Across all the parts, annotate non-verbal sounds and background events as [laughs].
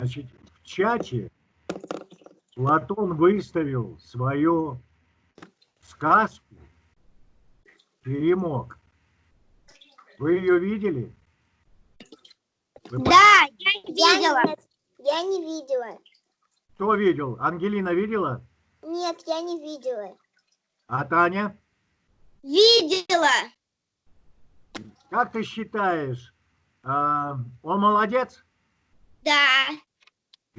Значит, в чате Платон выставил свою сказку «Перемог». Вы ее видели? Вы Да, я Я видела. нет, я не видела. Кто видел? Ангелина видела? Нет, я не видела. А Таня? Видела. Как ты считаешь, а, он молодец? Да.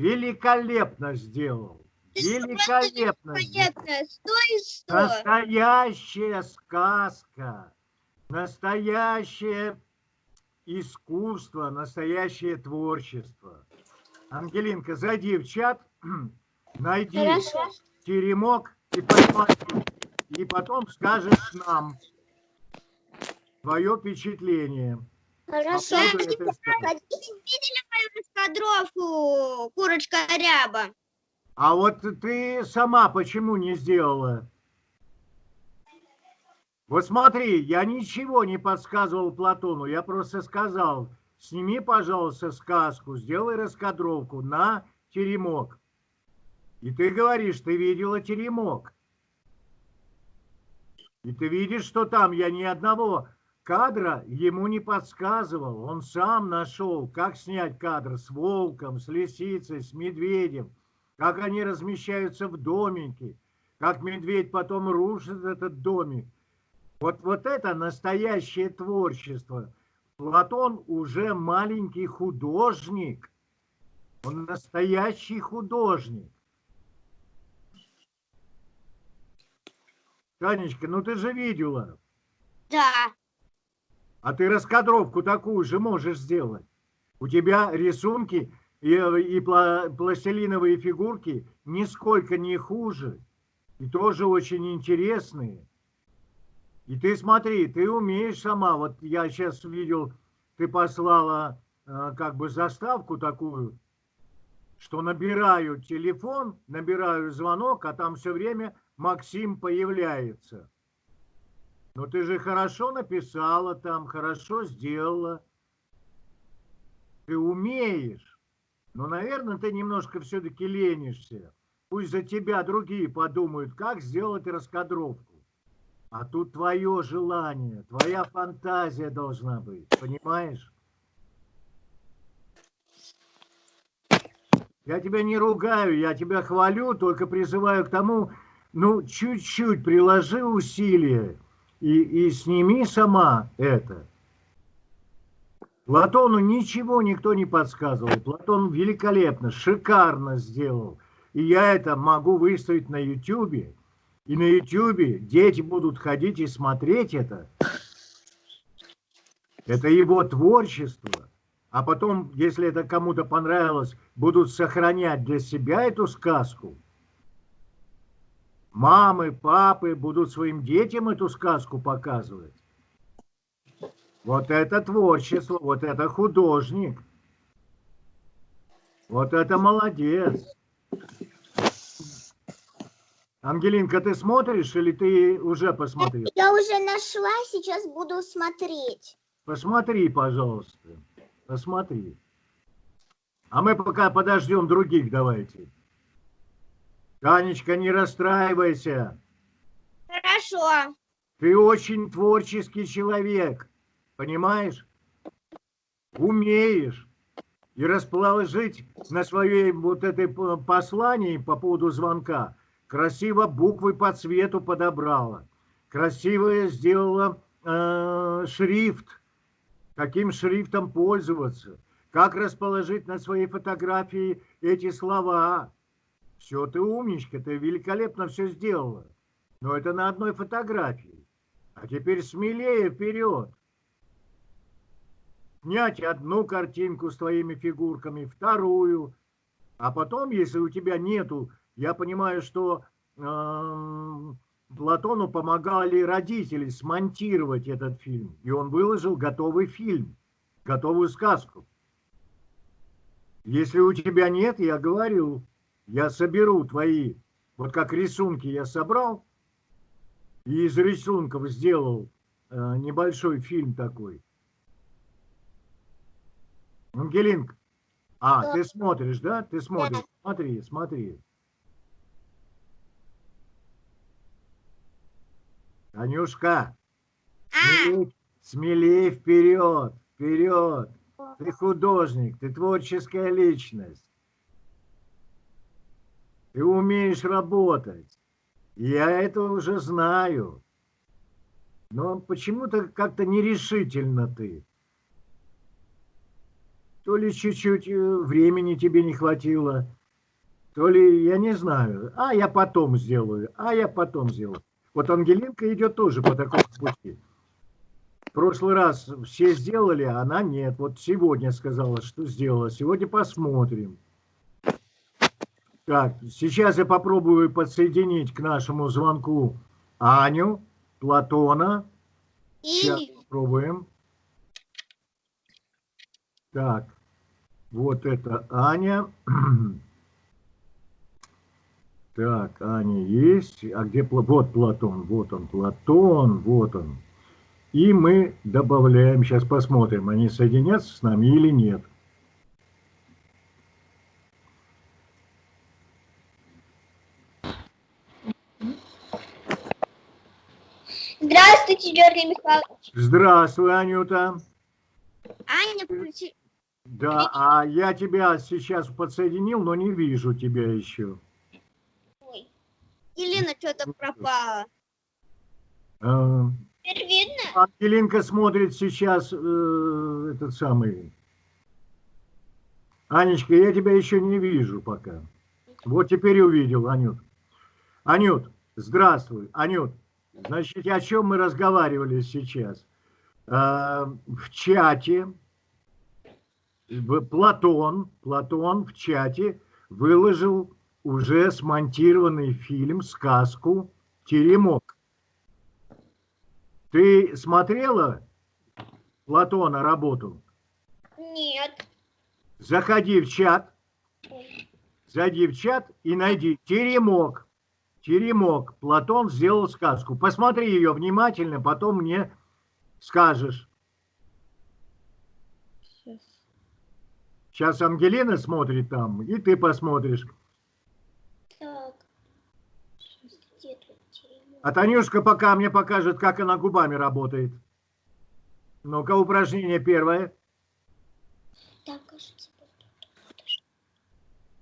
Великолепно сделал. Великолепно. Понятно. Сто и сто. Настоящая сказка, настоящее искусство, настоящее творчество. Ангелинка, зайди в чат, [clears throat] найди Хорошо. теремок и, посмотри, и потом скажешь нам твое впечатление. Хорошо. По раскадровку, курочка ряба? А вот ты сама почему не сделала? Вот смотри, я ничего не подсказывал Платону, я просто сказал, сними, пожалуйста, сказку, сделай раскадровку на теремок. И ты говоришь, ты видела теремок. И ты видишь, что там я ни одного кадра ему не подсказывал. Он сам нашел, как снять кадр с волком, с лисицей, с медведем как они размещаются в домике, как медведь потом рушит этот домик. Вот, вот это настоящее творчество. Платон уже маленький художник. Он настоящий художник. Танечка, ну ты же видела. Да. А ты раскадровку такую же можешь сделать. У тебя рисунки и, и пла- пластилиновые фигурки нисколько не хуже. И тоже очень интересные. И ты смотри, ты умеешь сама. Вот я сейчас видел, ты послала э, как бы заставку такую, что набираю телефон, набираю звонок, а там все время Максим появляется. Но ты же хорошо написала там, хорошо сделала. Ты умеешь. Но, наверное, ты немножко все-таки ленишься. Пусть за тебя другие подумают, как сделать раскадровку. А тут твое желание, твоя фантазия должна быть. Понимаешь? Я тебя не ругаю, я тебя хвалю, только призываю к тому, ну, чуть-чуть приложи усилия и, и сними сама это. Платону ничего никто не подсказывал. Платон великолепно, шикарно сделал. И я это могу выставить на Ютубе. И на Ютубе дети будут ходить и смотреть это. Это его творчество. А потом, если это кому-то понравилось, будут сохранять для себя эту сказку. Мамы, папы будут своим детям эту сказку показывать. Вот это творчество, вот это художник. Вот это молодец. Ангелинка, ты смотришь или ты уже посмотрел? Я уже нашла, сейчас буду смотреть. Посмотри, пожалуйста. Посмотри. А мы пока подождем других, давайте. Танечка, не расстраивайся. Хорошо. Ты очень творческий человек. Понимаешь? Умеешь. И расположить на своей вот этой п- послании по поводу звонка красиво буквы по цвету подобрала. Красиво сделала э, шрифт. Каким шрифтом пользоваться. Как расположить на своей фотографии эти слова. Все, ты умничка, ты великолепно все сделала. Но это на одной фотографии. А теперь смелее вперед. Снять одну картинку с твоими фигурками, вторую. А потом, если у тебя нету, я понимаю, что эм, Платону помогали родители смонтировать этот фильм. И он выложил готовый фильм, готовую сказку. Если у тебя нет, я говорю, я соберу твои, вот как рисунки я собрал, и из рисунков сделал э, небольшой фильм такой. Ангелинка, А, Да. ты смотришь, да? Ты смотришь. Смотри, смотри. Танюшка, А, смелей, смелей вперед, вперед. Ты художник, ты творческая личность. Ты умеешь работать. Я это уже знаю. Но почему-то как-то нерешительно ты. То ли чуть-чуть э, времени тебе не хватило, то ли я не знаю. А я потом сделаю, а я потом сделаю. Вот Ангелинка идет тоже по такому пути. В прошлый раз все сделали, а она нет. Вот сегодня сказала, что сделала. Сегодня посмотрим. Так, сейчас я попробую подсоединить к нашему звонку Аню, Платона. Сейчас и попробуем. Так, вот это Аня. [clears throat] Так, Аня есть. А где вот Платон? Вот он, Платон, вот он. И мы добавляем, сейчас посмотрим, они соединятся с нами или нет. Здравствуйте, Георгий Михайлович. Здравствуй, Анюта. Аня, включи- Да, а я тебя сейчас подсоединил, но не вижу тебя еще. Ой. Елена что-то пропала. А, Теперь видно? Ангелинка смотрит сейчас э, этот самый. Анечка, я тебя еще не вижу пока. Вот теперь увидел, Анют. Анют, здравствуй. Анют, значит, о чем мы разговаривали сейчас? Э, в чате Платон, Платон в чате выложил уже смонтированный фильм, сказку «Теремок». Ты смотрела Платона работу? Нет. Заходи в чат, зайди в чат и найди «Теремок». «Теремок». Платон сделал сказку. Посмотри ее внимательно, потом мне скажешь. Сейчас Ангелина смотрит там, и ты посмотришь. Так. А Танюшка пока мне покажет, как она губами работает. Ну-ка, упражнение первое. Так, кажется,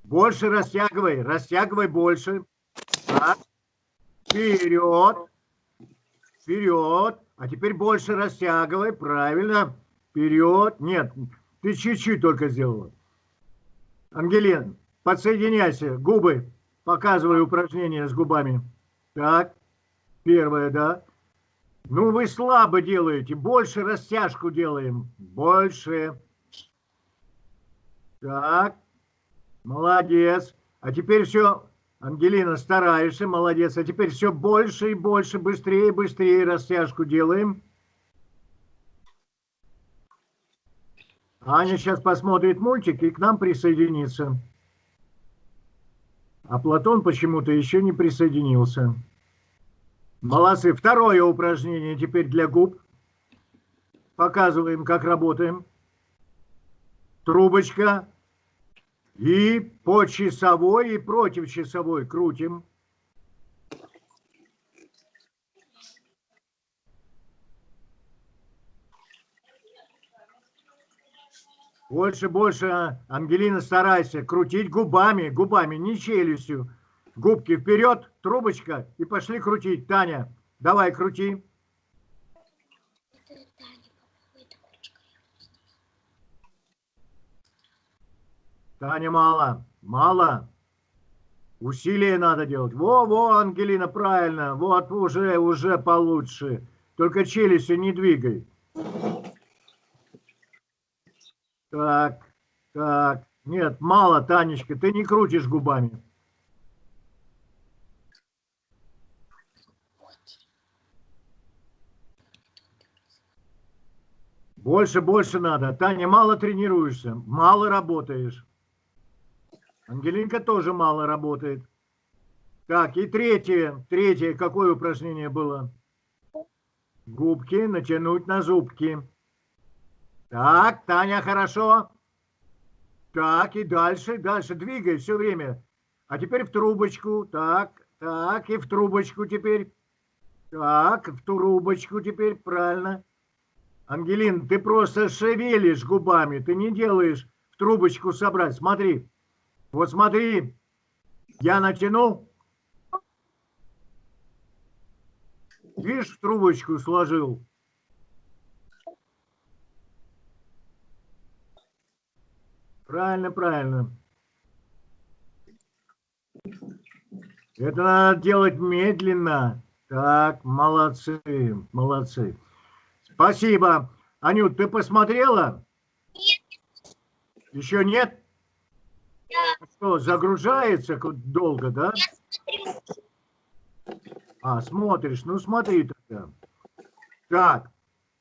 Больше растягивай, растягивай больше. Так. Вперед. Вперед. А теперь больше растягивай, правильно. Вперед. Нет, ты чуть-чуть только сделала. Ангелин, подсоединяйся. Губы. Показывай упражнение с губами. Так. Первое, да. Ну, вы слабо делаете. Больше растяжку делаем. Больше. Так. Молодец. А теперь все, Ангелина, стараешься, молодец. А теперь все больше и больше, быстрее и быстрее растяжку делаем. Аня сейчас посмотрит мультик и к нам присоединится. А Платон почему-то еще не присоединился. Молодцы. Второе упражнение теперь для губ. Показываем, как работаем. Трубочка. И по часовой, и против часовой крутим. Больше, больше, Ангелина, старайся крутить губами, губами, не челюстью. Губки вперед, трубочка, и пошли крутить. Таня, давай крути. Таня, мало, мало. Усилие надо делать. Во, во, Ангелина, правильно. Вот уже, уже получше. Только челюстью не двигай. Так, так. Нет, мало, Танечка, ты не крутишь губами. Больше, больше надо. Таня, мало тренируешься, мало работаешь. Ангелинка тоже мало работает. Так, и третье. Третье, какое упражнение было? Губки натянуть на зубки. Так, Таня, хорошо. Так, и дальше, дальше. Двигай все время. А теперь в трубочку. Так, так, и в трубочку теперь. Так, в трубочку теперь, правильно. Ангелин, ты просто шевелишь губами, ты не делаешь в трубочку собрать. Смотри, вот смотри, я натянул. Видишь, в трубочку сложил. Правильно, правильно. Это надо делать медленно. Так, молодцы, молодцы. Спасибо. Анют, ты посмотрела? Нет. Еще нет? Что, загружается долго, да? Я смотрю. А, смотришь. Ну, смотри тогда. Так,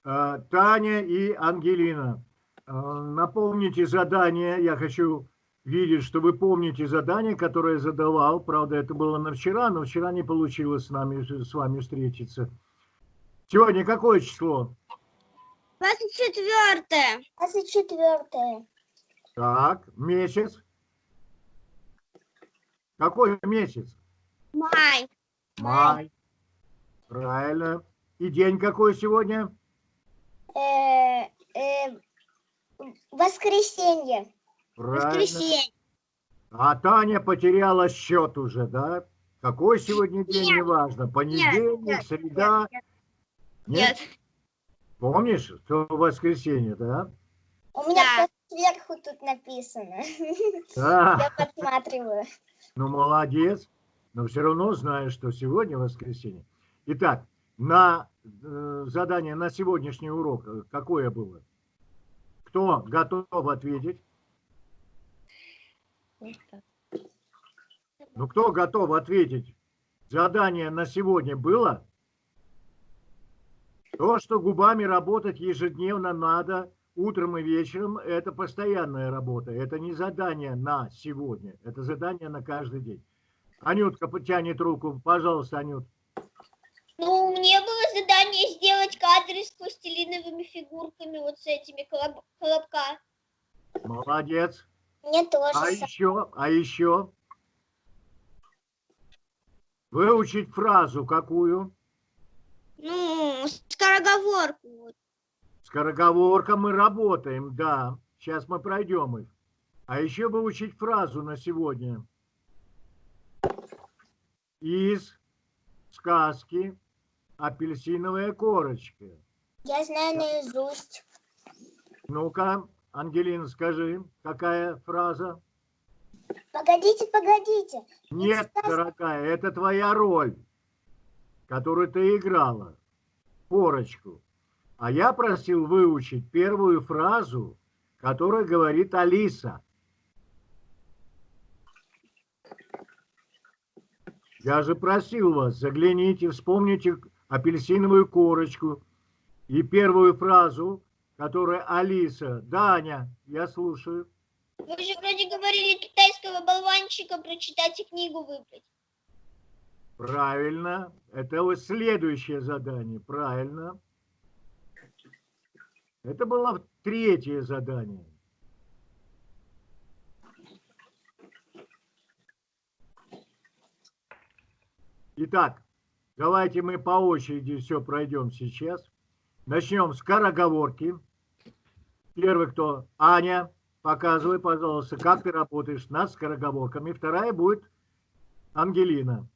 э, Таня и Ангелина. Э, напомните задание. Я хочу видеть, что вы помните задание, которое я задавал. Правда, это было на вчера, но вчера не получилось с, нами, с вами встретиться. Сегодня какое число? 24. 24. Так, месяц. Какой месяц? Май. Май. Правильно. И день какой сегодня? Э, э, воскресенье. Правильно. Воскресенье. А Таня потеряла счет уже, да? Какой сегодня день, Нет. неважно. Понедельник, нет, среда. Нет. Помнишь, что воскресенье, да? У меня Да. сверху тут написано. Да. Я подсматриваю. Ну, молодец. Но все равно знаешь, что сегодня воскресенье. Итак, на э, задание на сегодняшний урок э, какое было? Кто готов ответить? Ну, кто готов ответить? Задание на сегодня было? То, что губами работать ежедневно надо, утром и вечером, это постоянная работа. Это не задание на сегодня, это задание на каждый день. Анютка потянет руку. Пожалуйста, Анют. Ну, мне было задание сделать кадры с пластилиновыми фигурками, вот с этими колоб- колобка. Молодец. Мне тоже. А еще, а еще? Выучить фразу какую? Ну, скороговорку. Скороговорка мы работаем, да. Сейчас мы пройдем их. А еще выучить фразу на сегодня. Из сказки «Апельсиновая корочка». Я знаю наизусть. Ну-ка, Ангелина, скажи, какая фраза? Погодите, погодите. Нет, сказка. дорогая, это твоя роль, которую ты играла. Корочку. А я просил выучить первую фразу, которую говорит Алиса. Я же просил вас, загляните, вспомните апельсиновую корочку и первую фразу, которую Алиса. Даня, я слушаю. Вы же вроде говорили китайского болванчика прочитать и книгу выбрать. Правильно. Это вот следующее задание. Правильно. Это было третье задание. Итак, давайте мы по очереди все пройдем сейчас. Начнем с скороговорки. Первый кто? Аня. Показывай, пожалуйста, как ты работаешь над скороговорками. Вторая будет Ангелина.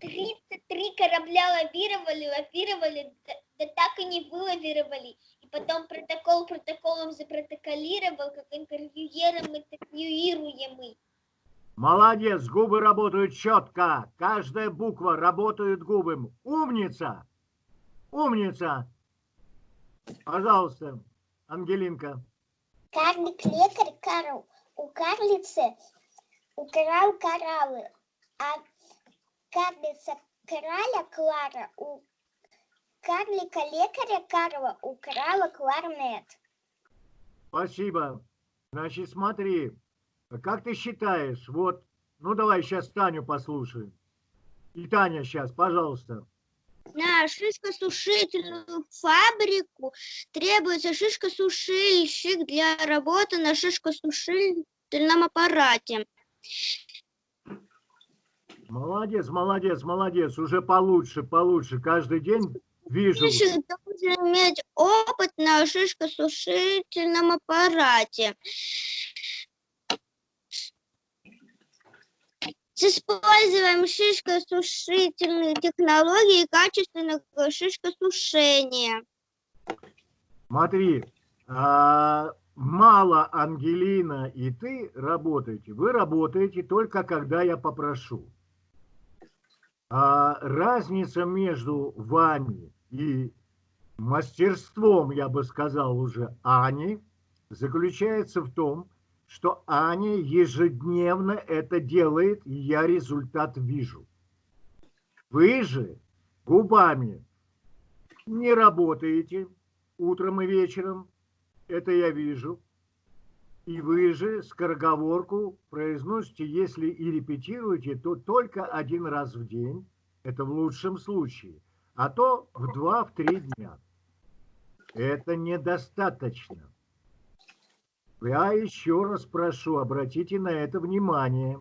33 корабля лавировали, лавировали, да, да так и не вылавировали. И потом протокол протоколом запротоколировал, как интервьюером интервьюируемый. Молодец, губы работают четко. Каждая буква работает губы. Умница! Умница! Пожалуйста, Ангелинка. Карлик-лекарь Карл у карлицы украл кораллы, а карлица краля Клара у карлика-лекаря Карла украла кларнет. Спасибо. Значит, смотри, как ты считаешь, вот, ну давай сейчас Таню послушаем. И Таня сейчас, пожалуйста. на шишкосушительную фабрику требуется шишкосушильщик для работы на шишкосушительном аппарате. Молодец, молодец, молодец. Уже получше, получше. Каждый день вижу. Шишек должен иметь опыт на шишкосушительном аппарате. С использованием шишкосушительных технологий и качественного шишкосушения. Смотри, а, мало Ангелина и ты работаете. Вы работаете только когда я попрошу. А разница между вами и мастерством, я бы сказал уже, Ани, заключается в том, что Аня ежедневно это делает, и я результат вижу. Вы же губами не работаете утром и вечером, это я вижу. И вы же скороговорку произносите, если и репетируете, то только один раз в день, это в лучшем случае, а то в два, в три дня. Это недостаточно. Я еще раз прошу, обратите на это внимание.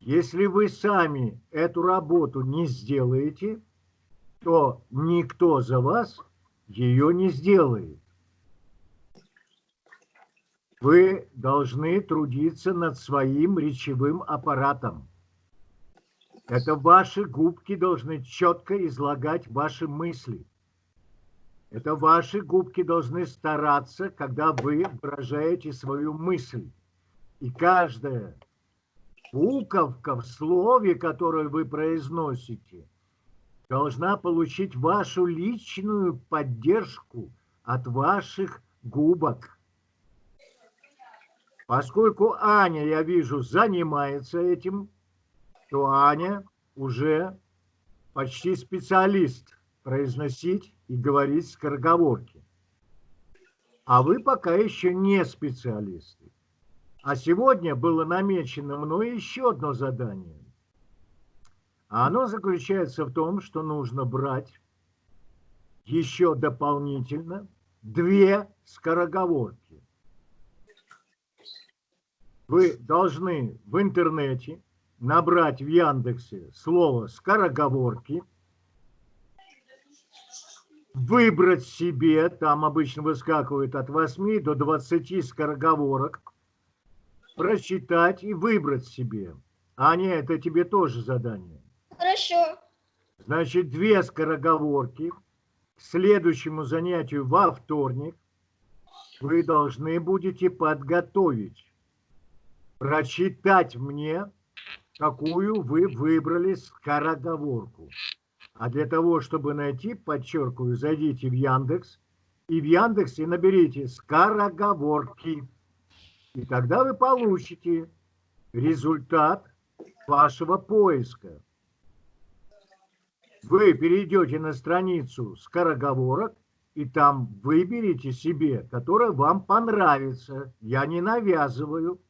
Если вы сами эту работу не сделаете, то никто за вас ее не сделает. Вы должны трудиться над своим речевым аппаратом. Это ваши губки должны четко излагать ваши мысли. Это ваши губки должны стараться, когда вы выражаете свою мысль. И каждая буковка в слове, которое вы произносите, должна получить вашу личную поддержку от ваших губок. Поскольку Аня, я вижу, занимается этим, то Аня уже почти специалист произносить и говорить скороговорки. А вы пока еще не специалисты. А сегодня было намечено мной еще одно задание. А оно заключается в том, что нужно брать еще дополнительно две скороговорки. Вы должны в интернете набрать в Яндексе слово «скороговорки», выбрать себе, там обычно выскакивает от 8 до 20 скороговорок, прочитать и выбрать себе. Аня, это тебе тоже задание. Хорошо. Значит, две скороговорки к следующему занятию во вторник вы должны будете подготовить, прочитать мне, какую вы выбрали скороговорку. А для того, чтобы найти, подчеркиваю, зайдите в Яндекс, и в Яндексе наберите «скороговорки». И тогда вы получите результат вашего поиска. Вы перейдете на страницу скороговорок, и там выберите себе, которая вам понравится. Я не навязываю.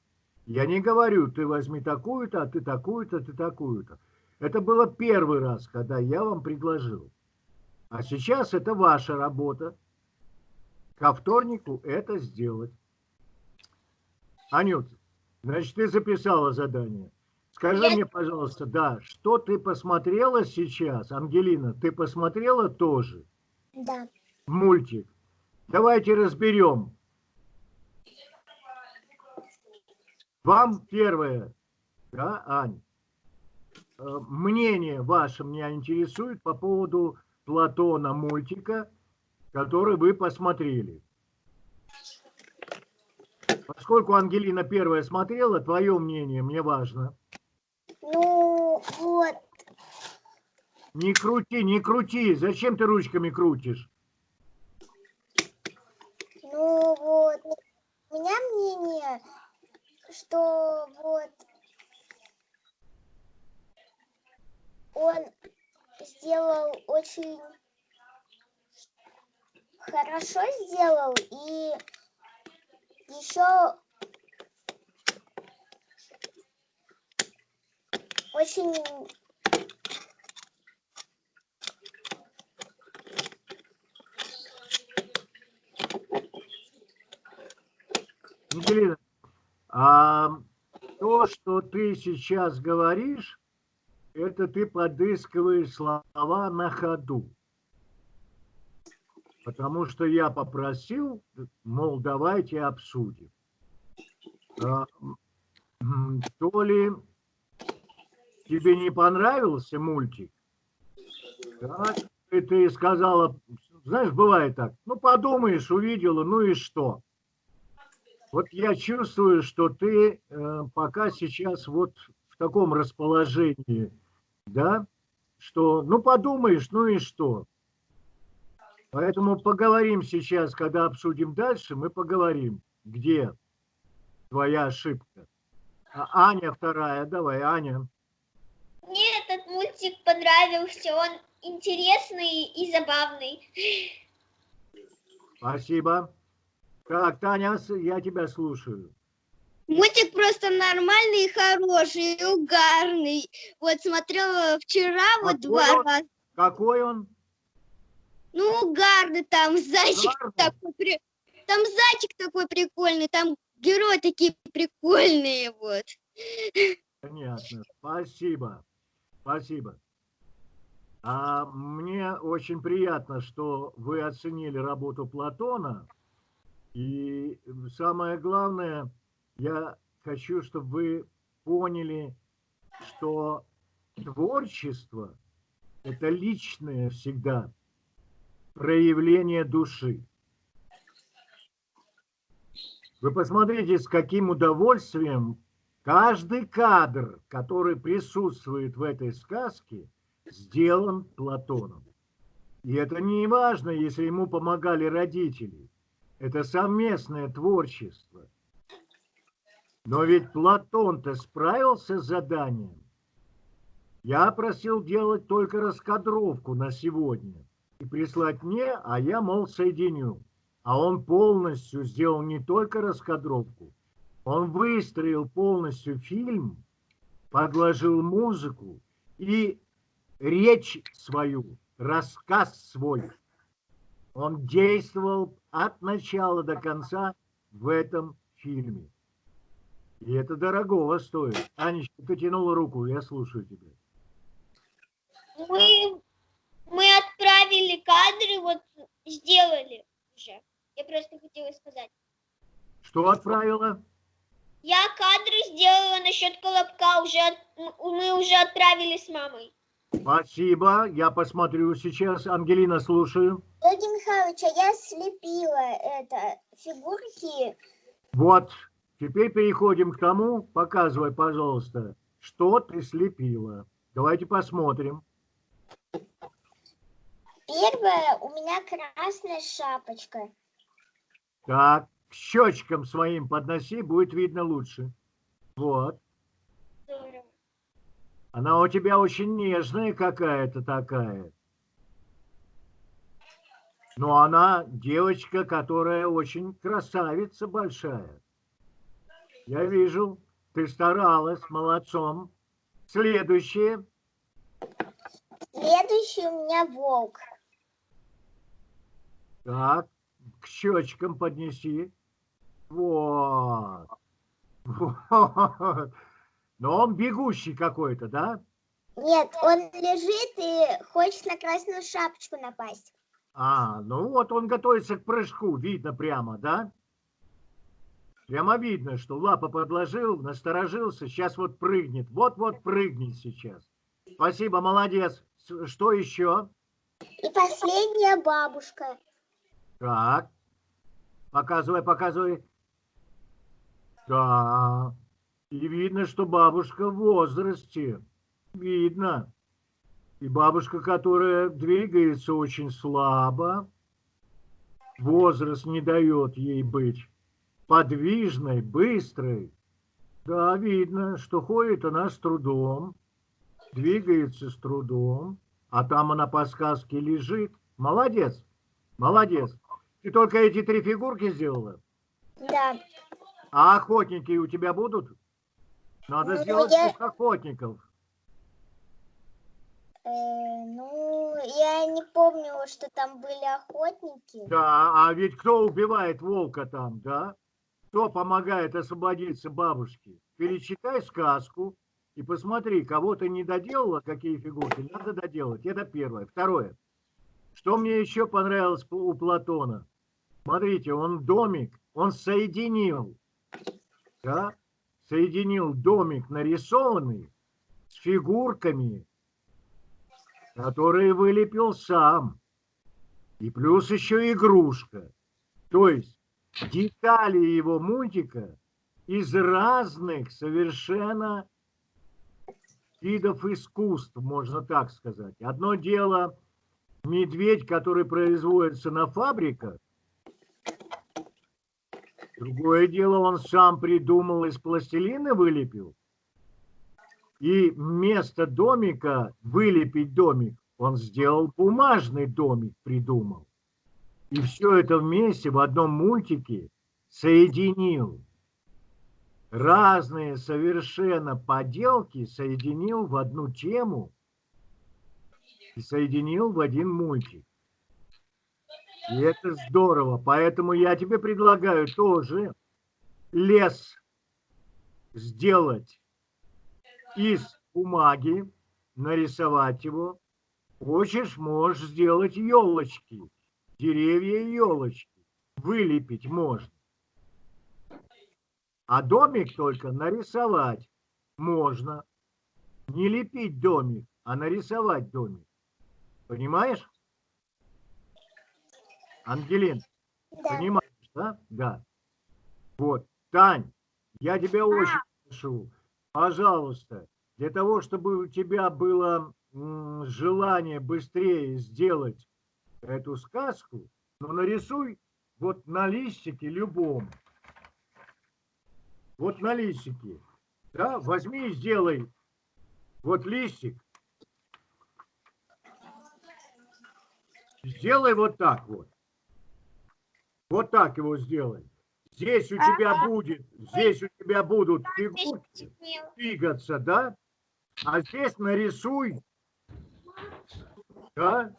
Я не говорю, ты возьми такую-то, а ты такую-то, ты такую-то. Это было первый раз, когда я вам предложил. А сейчас это ваша работа. Ко вторнику это сделать. Анют, значит, ты записала задание. Скажи Я- мне, пожалуйста, да, что ты посмотрела сейчас? Ангелина, ты посмотрела тоже Да. мультик? Давайте разберем. Вам первое, да, Ань? Э, Мнение ваше меня интересует по поводу Платона мультика, который вы посмотрели. Поскольку Ангелина первая смотрела, твое мнение мне важно. Ну, вот, Не крути, не крути. Зачем ты ручками крутишь? ну вот. У меня мнение, что вот он сделал очень хорошо сделал и еще очень ну, Екатерина, а то, что ты сейчас говоришь, это ты подыскиваешь слова на ходу. Потому что я попросил, мол, давайте обсудим. А, То ли тебе не понравился мультик, так, и ты сказала, знаешь, бывает так, ну подумаешь, увидела, ну и что? Вот я чувствую, что ты э, пока сейчас вот в таком расположении, да, что, ну подумаешь, ну и что? Поэтому поговорим сейчас, когда обсудим дальше, мы поговорим, где твоя ошибка. А Аня вторая, давай, Аня. Мне этот мультик понравился, он интересный и забавный. Спасибо. Так, Таня, с- я тебя слушаю. Мультик просто нормальный и хороший, и угарный. Вот смотрела вчера вот Какой два он? раза. Какой он? Ну, угарный там, [laughs] зайчик Угарный? такой, там зайчик такой прикольный, там герои такие прикольные, вот. Понятно. Спасибо. Спасибо. А мне очень приятно, что вы оценили работу Платона. И самое главное, я хочу, чтобы вы поняли, что творчество – это личное всегда проявление души. Вы посмотрите, с каким удовольствием каждый кадр, который присутствует в этой сказке, сделан Платоном. И это не важно, если ему помогали родители. Это совместное творчество. Но ведь Платон-то справился с заданием. Я просил делать только раскадровку на сегодня и прислать мне, а я, мол, соединю. А он полностью сделал не только раскадровку, он выстроил полностью фильм, подложил музыку и речь свою, рассказ свой. Он действовал от начала до конца в этом фильме. И это дорогого стоит. Анечка, ты тянула руку, я слушаю тебя. Мы, мы отправили кадры, вот сделали уже. Я просто хотела сказать. Что отправила? Я кадры сделала насчет колобка, уже от- м- мы уже отправили с мамой. Спасибо, я посмотрю сейчас. Ангелина, слушаю. Георгий Михайлович, а я слепила это фигурки. Вот, теперь переходим к тому, показывай, пожалуйста, что ты слепила. Давайте посмотрим. Первая у меня красная шапочка. Так, к щечкам своим подноси, будет видно лучше. Вот. Она у тебя очень нежная какая-то такая. Но она девочка, которая очень красавица большая. Я вижу, ты старалась, молодцом. Следующее. Следующий у меня волк. Так, к щечкам поднеси. Вот. Вот. Но он бегущий какой-то, да? Нет, он лежит и хочет на красную шапочку напасть. А, ну вот он готовится к прыжку, видно прямо, да? Прямо видно, что лапа подложил, насторожился, сейчас вот прыгнет. Вот-вот прыгнет сейчас. Спасибо, молодец. Что еще? И последняя бабушка. Так. Показывай, показывай. Да. И видно, что бабушка в возрасте. Видно. И бабушка, которая двигается очень слабо. Возраст не дает ей быть подвижной, быстрой. Да, видно, что ходит она с трудом, двигается с трудом, а там она по сказке лежит. Молодец, молодец. Ты только эти три фигурки сделала? Да. А охотники у тебя будут? Надо Ну, сделать я- охотников. Э, ну, я не помню, что там были охотники. Да, а ведь кто убивает волка там, да? Что помогает освободиться бабушке? Перечитай сказку и посмотри, кого ты не доделала, какие фигурки, надо доделать. Это первое. Второе. Что мне еще понравилось у Платона? Смотрите, он домик, он соединил, да, соединил домик нарисованный с фигурками, которые вылепил сам. И плюс еще игрушка. То есть детали его мультика из разных совершенно видов искусств, можно так сказать. Одно дело медведь, который производится на фабриках, другое дело он сам придумал, из пластилина вылепил. И вместо домика вылепить домик, он сделал бумажный домик, придумал. И все это вместе в одном мультике соединил. Разные совершенно поделки соединил в одну тему и соединил в один мультик. И это здорово. Поэтому я тебе предлагаю тоже лес сделать из бумаги, нарисовать его. Хочешь, можешь сделать елочки деревья и елочки. Вылепить можно. А домик только нарисовать можно. Не лепить домик, а нарисовать домик. Понимаешь? Ангелин, Да. понимаешь, да? Да. Вот, Тань, я тебя очень прошу, пожалуйста, для того, чтобы у тебя было желание быстрее сделать эту сказку, но нарисуй вот на листике любом. Вот на листике. Да, возьми и сделай вот листик. Сделай вот так вот. Вот так его сделай. Здесь у тебя будет, здесь у тебя будут фигурки двигаться, да? А здесь нарисуй, да?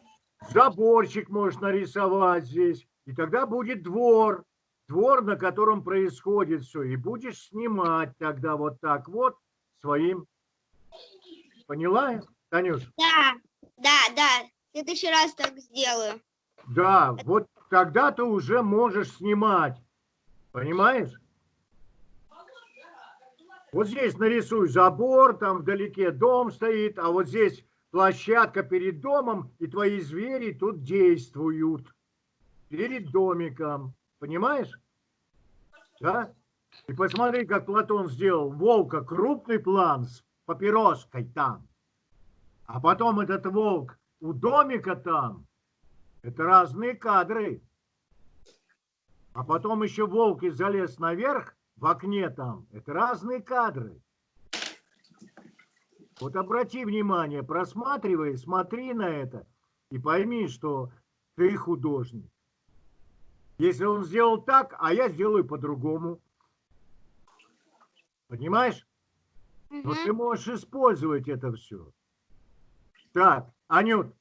Заборчик можешь нарисовать здесь. И тогда будет двор. Двор, на котором происходит все. И будешь снимать тогда вот так вот своим. Поняла, Танюш? Да, да, да. В следующий раз так сделаю. Да, вот тогда ты уже можешь снимать. Понимаешь? Вот здесь нарисуй забор, там вдалеке дом стоит, а вот здесь площадка перед домом, и твои звери тут действуют. Перед домиком. Понимаешь? Да? И посмотри, как Платон сделал. Волка крупный план с папироской там. А потом этот волк у домика там. Это разные кадры. А потом еще волк и залез наверх в окне там. Это разные кадры. Вот обрати внимание, просматривай, смотри на это и пойми, что ты художник. Если он сделал так, а я сделаю по-другому. Понимаешь? Но Мгм. ты можешь использовать это все. Так, Анют,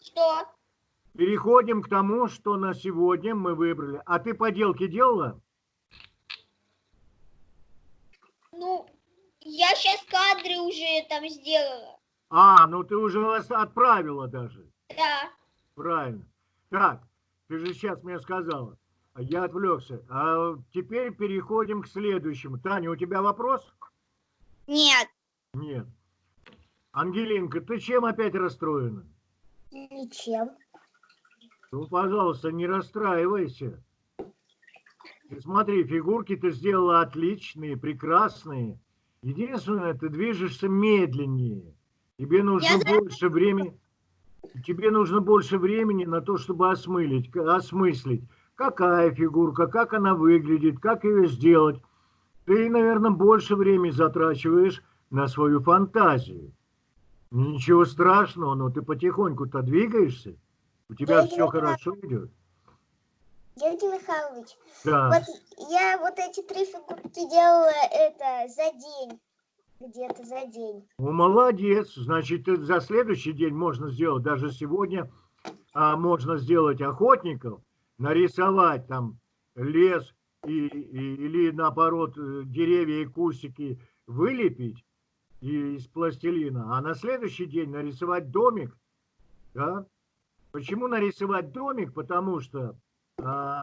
Что? Переходим к тому, что на сегодня мы выбрали. А ты поделки делала? Ну, я сейчас кадры уже там сделала. А, ну ты уже вас отправила даже. Да. Правильно. Так, ты же сейчас мне сказала. А Я отвлекся. А теперь переходим к следующему. Таня, у тебя вопрос? Нет. Нет. Ангелинка, ты чем опять расстроена? Ничем. Ну, пожалуйста, не расстраивайся. Ты смотри, фигурки ты сделала отличные, прекрасные. Единственное, ты движешься медленнее. Тебе нужно Я больше времени. Тебе нужно больше времени на то, чтобы осмылить, осмыслить, какая фигурка, как она выглядит, как ее сделать. Ты, наверное, больше времени затрачиваешь на свою фантазию. Ничего страшного, но ты потихоньку-то двигаешься. У тебя Я все делаю хорошо идет. Георгий Михайлович, Да. вот я вот эти три фигурки делала это за день. Где-то за день. Ну, молодец. Значит, за следующий день можно сделать, даже сегодня а, можно сделать охотников, нарисовать там лес, и, и- или наоборот э, деревья и кустики вылепить из пластилина, а на следующий день нарисовать домик, да? Почему нарисовать домик? Потому что а,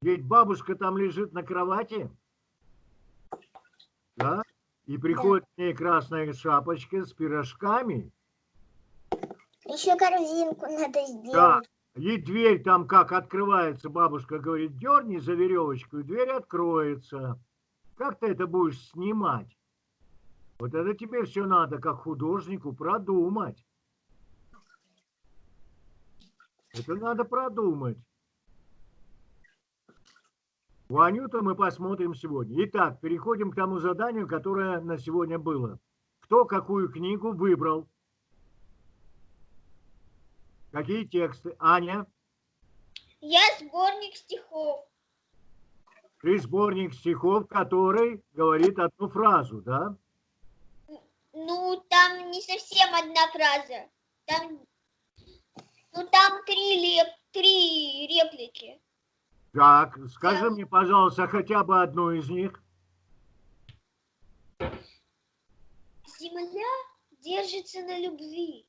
ведь бабушка там лежит на кровати, да? И приходит к ней красная шапочка с пирожками, Еще корзинку надо да, сделать. и дверь там как открывается, бабушка говорит, дерни за веревочку, и дверь откроется. Как ты это будешь снимать? Вот это тебе все надо, как художнику, продумать. Это надо продумать. Ванюту мы посмотрим сегодня. Итак, переходим к тому заданию, которое на сегодня было. Кто какую книгу выбрал? Какие тексты? Аня? Я сборник стихов. Ты сборник стихов, который говорит одну фразу, да? Ну, там не совсем одна фраза. Там, ну, там три, леп, три реплики. Так, скажи мне, пожалуйста, хотя бы одну из них. Земля держится на любви.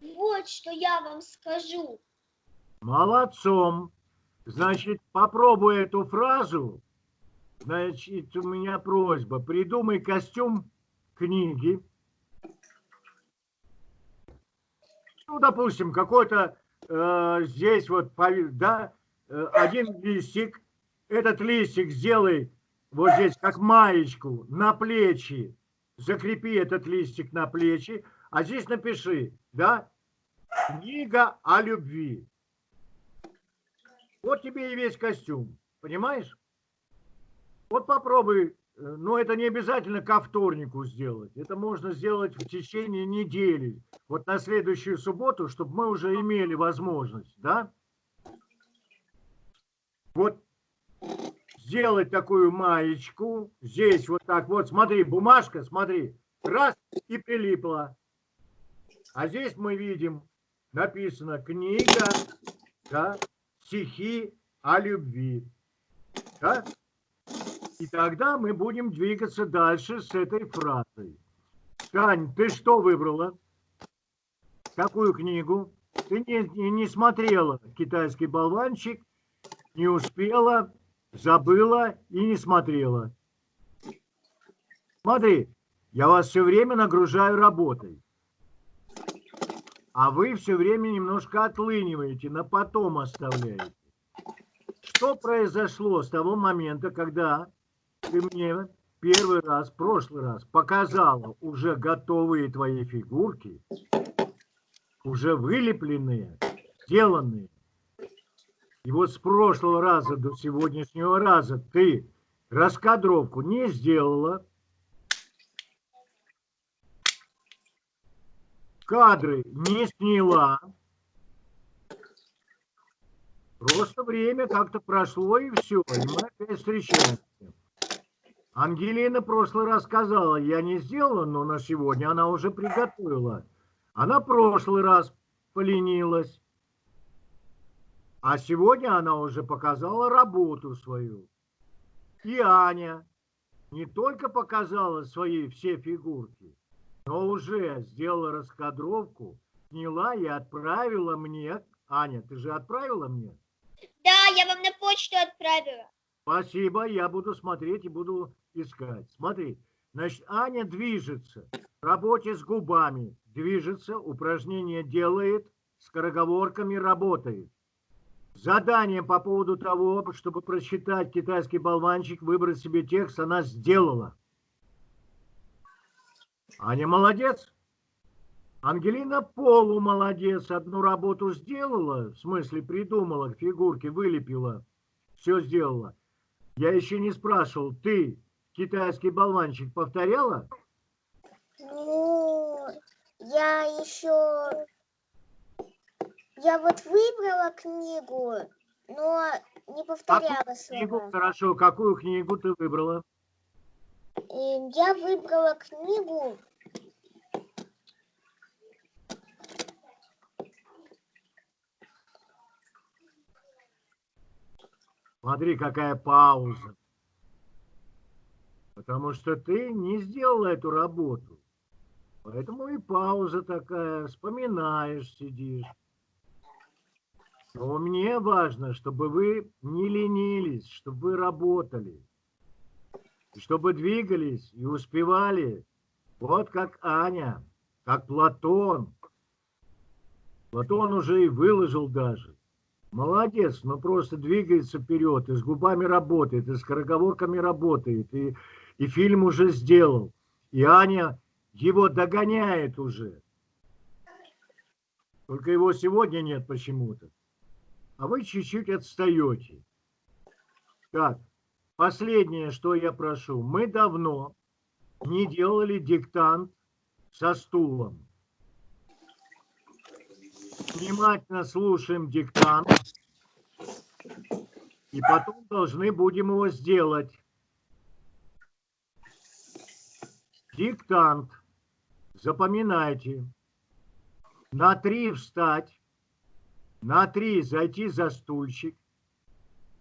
Вот что я вам скажу. Молодцом. Значит, попробуй эту фразу. Значит, у меня просьба. Придумай костюм книги. Ну, допустим, какой-то э, здесь вот, да, э, один листик. Этот листик сделай вот здесь как маечку на плечи. Закрепи этот листик на плечи. А здесь напиши, да, книга о любви. Вот тебе и весь костюм, понимаешь? Вот попробуй, но это не обязательно ко вторнику сделать. Это можно сделать в течение недели. Вот на следующую субботу, чтобы мы уже имели возможность, да? Вот сделать такую маечку. Здесь вот так вот, смотри, бумажка, смотри, раз и прилипла. А здесь мы видим, написано книга, да, стихи о любви. Да? И тогда мы будем двигаться дальше с этой фразой. Тань, ты что выбрала? Какую книгу? Ты не, не, смотрела «Китайский болванчик», не успела, забыла и не смотрела. Смотри, я вас все время нагружаю работой. А вы все время немножко отлыниваете, на потом оставляете. Что произошло с того момента, когда ты мне первый раз, прошлый раз показала уже готовые твои фигурки, уже вылепленные, сделанные. И вот с прошлого раза до сегодняшнего раза ты раскадровку не сделала, кадры не сняла. Просто время как-то прошло и все, и мы опять встречаемся. Ангелина в прошлый раз сказала, я не сделала, но на сегодня она уже приготовила. Она в прошлый раз поленилась. А сегодня она уже показала работу свою. И Аня не только показала свои все фигурки, но уже сделала раскадровку, сняла и отправила мне. Аня, ты же отправила мне? Да, я вам на почту отправила. Спасибо, я буду смотреть и буду искать. Смотри, значит, Аня движется, в работе с губами движется, упражнения делает, скороговорками работает. Задание по поводу того, чтобы прочитать китайский болванчик, выбрать себе текст, она сделала. Аня молодец. Ангелина полумолодец. Одну работу сделала, в смысле придумала, фигурки вылепила, все сделала. Я еще не спрашивал, ты китайский болванчик повторяла? Ну, я еще... Я вот выбрала книгу, но не повторяла Книгу, слова. хорошо, какую книгу ты выбрала? Я выбрала книгу Смотри, какая пауза. Потому что ты не сделал эту работу. Поэтому и пауза такая, вспоминаешь, сидишь. Но мне важно, чтобы вы не ленились, чтобы вы работали. Чтобы двигались и успевали. Вот как Аня, как Платон. Платон уже и выложил даже. Молодец, но просто двигается вперед, и с губами работает, и с скороговорками работает, и, и фильм уже сделал. И Аня его догоняет уже. Только его сегодня нет почему-то. А вы чуть-чуть отстаете. Так, последнее, что я прошу. Мы давно не делали диктант со стулом. Внимательно слушаем диктант. И потом должны будем его сделать. Диктант. Запоминайте. На три встать. На три зайти за стульчик.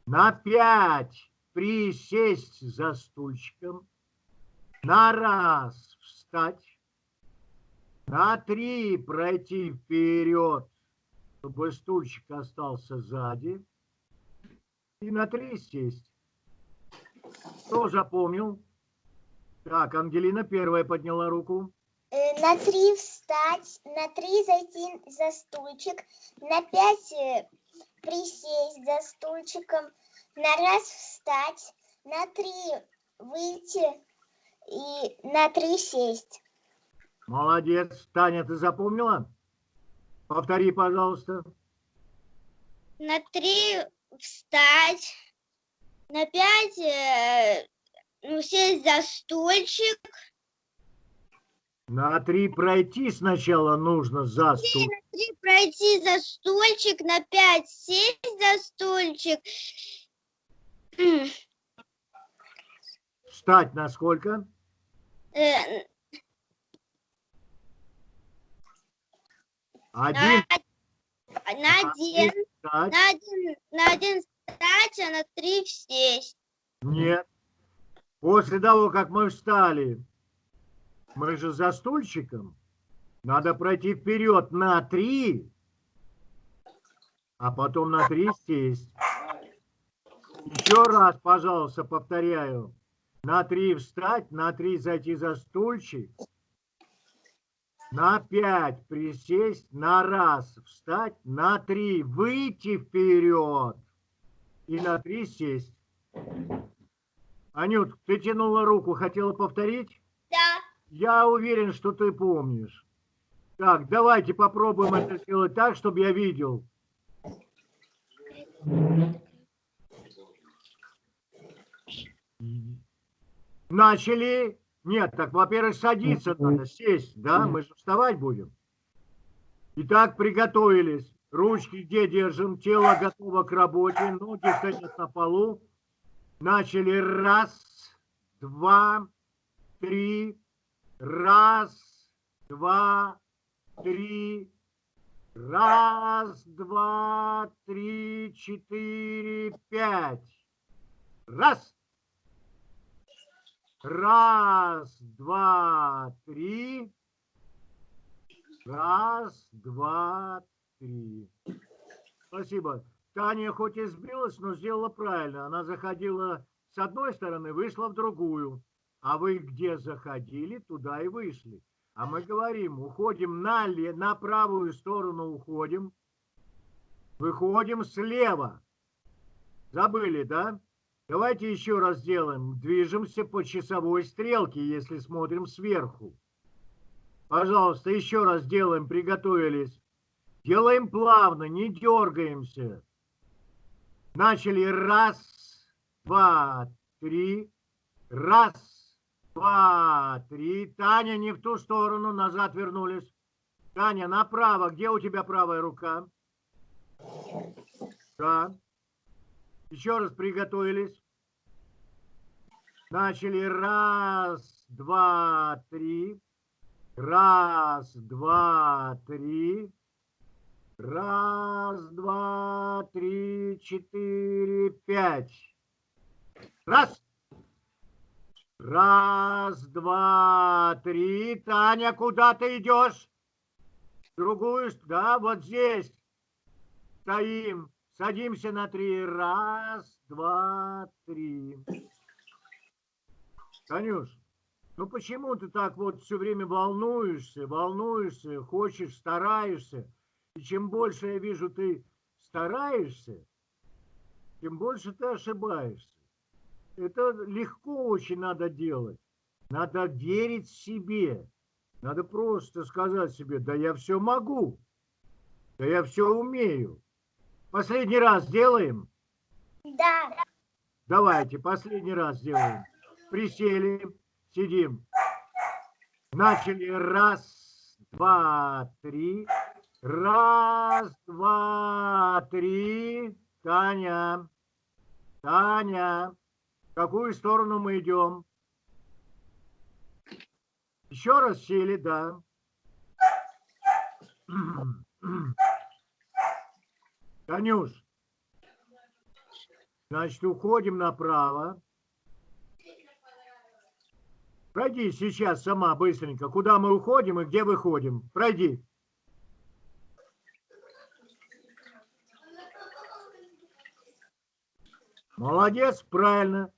На пять присесть за стульчиком. На раз встать. На три пройти вперед, чтобы стульчик остался сзади. И на три сесть. Кто запомнил? Так, Ангелина первая подняла руку. Э, На три встать, на три зайти за стульчик, на пять э, присесть за стульчиком, на раз встать, на три выйти и на три сесть. Молодец. Таня, ты запомнила? Повтори, пожалуйста. На три встать, на пять э, ну, сесть за стульчик, На три пройти сначала нужно за стул. на три пройти за стульчик, на пять сесть за стульчик, Встать на сколько? э, Один. на, на один, на один, на один встать, а на три сесть. Нет. После того, как мы встали, мы же за стульчиком. Надо пройти вперед на три, а потом на три сесть. Еще раз, пожалуйста, повторяю. На три встать, на три зайти за стульчик, на пять присесть, на раз встать, на три выйти вперед и на три сесть. Анют, ты тянула руку, хотела повторить? Да. Я уверен, что ты помнишь. Так, давайте попробуем это сделать так, чтобы я видел. Начали. Нет, так, во-первых, садиться надо, сесть, да? Мы же вставать будем. Итак, приготовились. Ручки где держим? Тело готово к работе. Ноги стоят на полу. Начали. Раз, два, три. Раз, два, три. Раз, два, три, четыре, пять. Раз. Раз, два, три. Раз, два, три. Спасибо. Таня хоть и сбилась, но сделала правильно. Она заходила с одной стороны, вышла в другую. А вы где заходили, туда и вышли. А мы говорим, уходим на, на правую сторону, уходим. Выходим слева. Забыли, да? Давайте еще раз сделаем. Движемся по часовой стрелке, если смотрим сверху. Пожалуйста, еще раз делаем, приготовились. Делаем плавно, не дергаемся. Начали. Раз, два, три. Раз, два, три. Таня, не в ту сторону, назад вернулись. Таня, направо. Где у тебя правая рука? Да. Еще раз приготовились. Начали. Раз, два, три. Раз, два, три. Раз, два, три, четыре, пять. Раз. Раз, два, три. Таня, куда ты идешь? Другую, да, вот здесь. Стоим. Садимся на три. Раз, два, три. Танюш, ну почему ты так вот все время волнуешься, волнуешься, хочешь, стараешься? И чем больше я вижу, ты стараешься, тем больше ты ошибаешься. Это легко очень надо делать. Надо верить себе. Надо просто сказать себе, да я все могу. Да я все умею. Последний раз сделаем? Да. Давайте, последний раз сделаем. Присели, сидим. Начали. Раз, два, три. Раз, два, три. Таня. Таня. В какую сторону мы идем? Еще раз сели, да. Танюш, значит, уходим направо. Пройди сейчас сама быстренько, куда мы уходим и где выходим. Пройди. Молодец, правильно.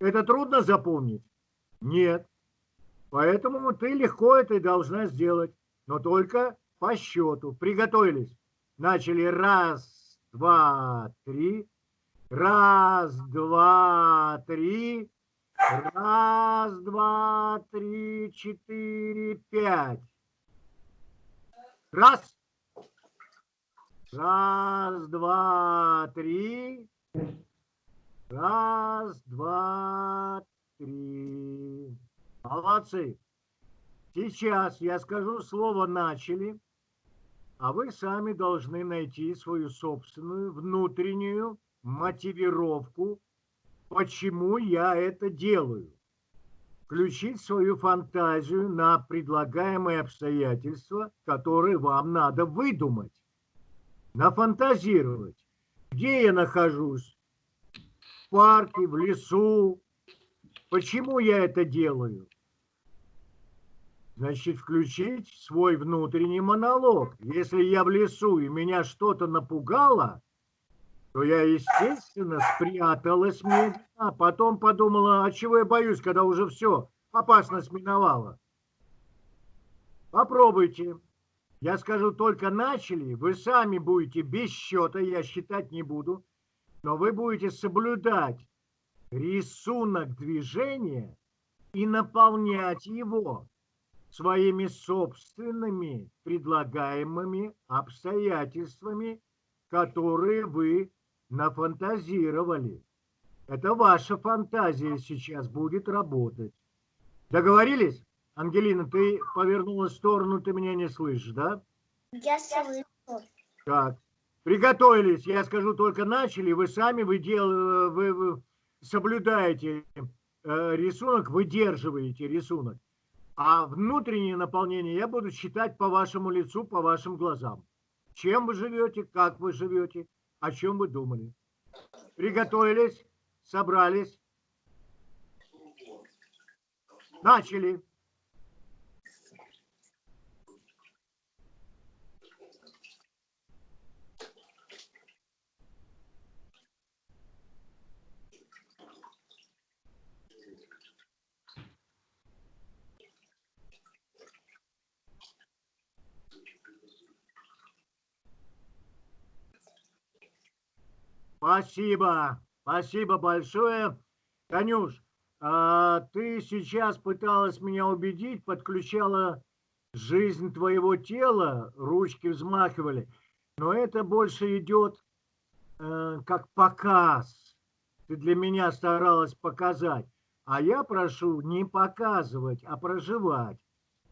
Это трудно запомнить? Нет. Поэтому ты легко это и должна сделать. Но только по счету. Приготовились. Начали. Раз, два, три. Раз, два, три. Раз, два, три, четыре, пять. Раз. Раз, два, три. Раз, два, три. Молодцы. Сейчас я скажу слово «начали», а вы сами должны найти свою собственную внутреннюю мотивировку, почему я это делаю. Включить свою фантазию на предлагаемые обстоятельства, которые вам надо выдумать. Нафантазировать. Где я нахожусь? Парке, в лесу. Почему я это делаю? Значит, включить свой внутренний монолог. Если я в лесу и меня что-то напугало, то я, естественно, спряталась медленно, а потом подумала, а чего я боюсь, когда уже все, опасность миновала. Попробуйте. Я скажу, только начали, вы сами будете без счета, я считать не буду, но вы будете соблюдать рисунок движения и наполнять его своими собственными предлагаемыми обстоятельствами, которые вы нафантазировали. Это ваша фантазия сейчас будет работать. Договорились? Ангелина, ты повернула в сторону, ты меня не слышишь, да? Я слышу. Так. Приготовились. Я скажу, только начали. Вы сами вы дел, вы, соблюдаете э, рисунок, выдерживаете рисунок. А внутреннее наполнение я буду считать по вашему лицу, по вашим глазам. Чем вы живете, как вы живете, о чем вы думали. Приготовились, собрались. Начали. Спасибо, спасибо большое. Танюш, а ты сейчас пыталась меня убедить, подключала жизнь твоего тела, ручки взмахивали, но это больше идет э, как показ. Ты для меня старалась показать, а я прошу не показывать, а проживать.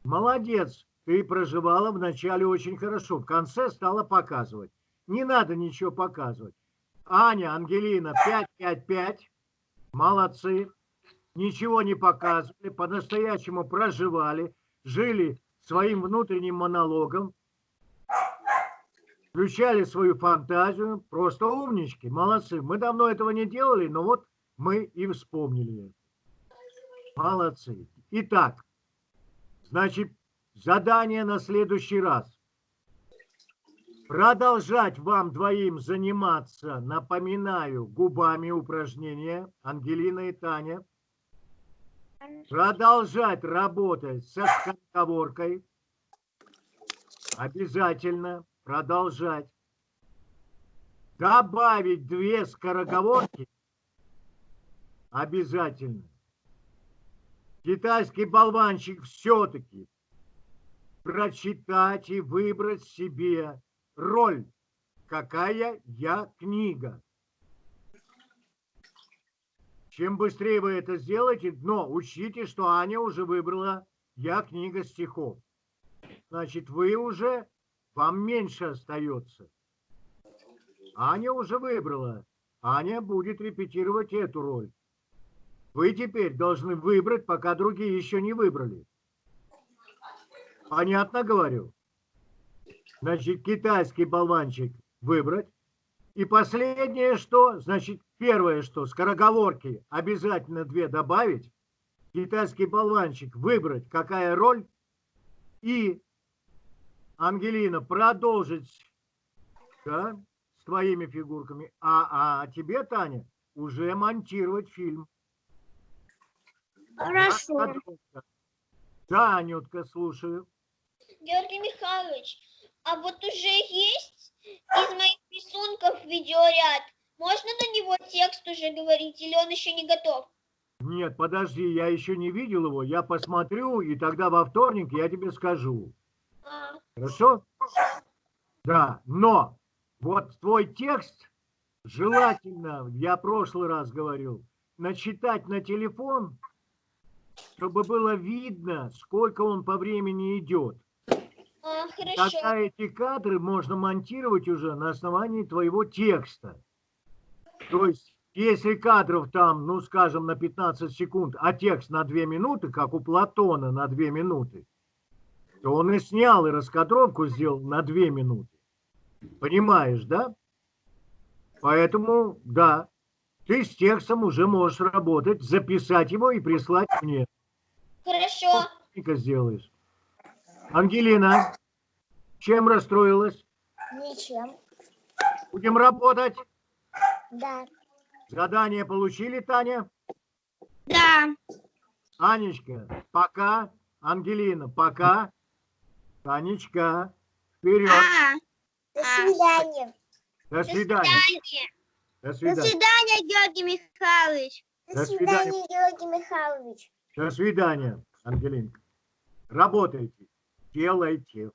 Молодец, ты проживала вначале очень хорошо, в конце стала показывать. Не надо ничего показывать. Аня, Ангелина, 5-5-5. Молодцы. Ничего не показывали, по-настоящему проживали, жили своим внутренним монологом. включали свою фантазию, просто умнички, молодцы. Мы давно этого не делали, но вот мы и вспомнили. Молодцы. Итак, значит, задание на следующий раз. Продолжать вам двоим заниматься, напоминаю, губами упражнения, Ангелина и Таня. Продолжать работать со скороговоркой. Обязательно продолжать. Добавить две скороговорки. Обязательно. Китайский болванчик все-таки прочитать и выбрать себе роль. Какая я книга. Чем быстрее вы это сделаете, но учтите, что Аня уже выбрала «Я книга стихов». Значит, вы уже, вам меньше остается. Аня уже выбрала. Аня будет репетировать эту роль. Вы теперь должны выбрать, пока другие еще не выбрали. Понятно говорю? Значит, китайский болванчик выбрать. И последнее что? Значит, первое что? Скороговорки обязательно две добавить. Китайский болванчик выбрать, какая роль. И, Ангелина, продолжить да, с твоими фигурками. А, а тебе, Таня, уже монтировать фильм. Хорошо. Раскадровка. Да, Анютка, слушаю. Георгий Михайлович, а вот уже есть из моих рисунков видеоряд. Можно на него текст уже говорить или он еще не готов? Нет, подожди, я еще не видел его. Я посмотрю, и тогда во вторник я тебе скажу. А, Хорошо? Да, но вот твой текст желательно, я прошлый раз говорил, начитать на телефон, чтобы было видно, сколько он по времени идет. А, хорошо. Тогда эти кадры можно монтировать уже на основании твоего текста. То есть, если кадров там, ну, скажем, на 15 секунд, а текст на 2 минуты, как у Платона на 2 минуты, то он и снял, и раскадровку сделал на 2 минуты. Понимаешь, да? Поэтому, да, ты с текстом уже можешь работать, записать его и прислать мне. Хорошо. Сделаешь. Ангелина, чем расстроилась? Ничем. Будем работать. Да. Задание получили, Таня? Да. Анечка, пока. Ангелина, пока. Танечка, вперед. А, До А. свидания. До свидания. свидания. До до свидания. Георгий Михайлович. До До свидания, Георгий Михайлович. До свидания, Ангелинка. Работайте, делайте.